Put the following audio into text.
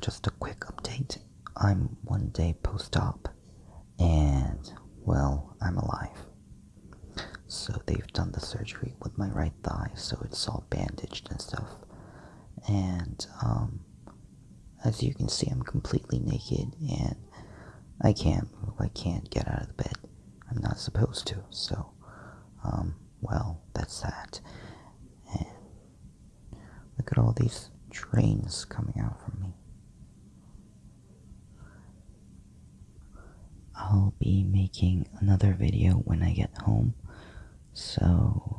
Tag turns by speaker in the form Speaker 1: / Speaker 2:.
Speaker 1: Just a quick update. I'm one day post-op, and, well, I'm alive. So they've done the surgery with my right thigh, so it's all bandaged and stuff. And, um, as you can see, I'm completely naked, and I can't move. I can't get out of the bed. I'm not supposed to, so, um, well, that's that. And look at all these drains coming out from me. I'll be making another video when I get home, so